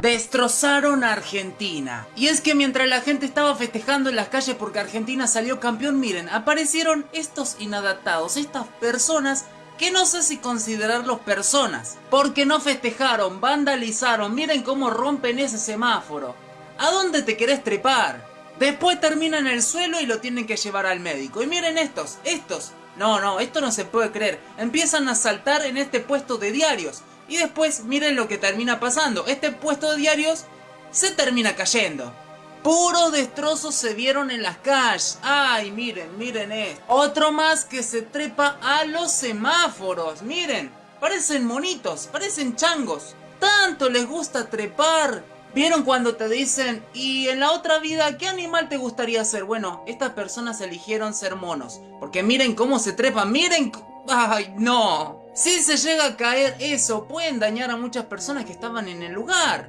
Destrozaron a Argentina. Y es que mientras la gente estaba festejando en las calles porque Argentina salió campeón, miren, aparecieron estos inadaptados, estas personas que no sé si considerarlos personas. Porque no festejaron, vandalizaron, miren cómo rompen ese semáforo. ¿A dónde te querés trepar? Después terminan en el suelo y lo tienen que llevar al médico. Y miren estos, estos. No, no, esto no se puede creer. Empiezan a saltar en este puesto de diarios. Y después miren lo que termina pasando. Este puesto de diarios se termina cayendo. Puros destrozos se vieron en las calles. Ay, miren, miren esto. Otro más que se trepa a los semáforos. Miren, parecen monitos, parecen changos. Tanto les gusta trepar. ¿Vieron cuando te dicen, y en la otra vida, qué animal te gustaría ser? Bueno, estas personas eligieron ser monos. Porque miren cómo se trepan, miren... ¡Ay, no! Si se llega a caer eso, pueden dañar a muchas personas que estaban en el lugar.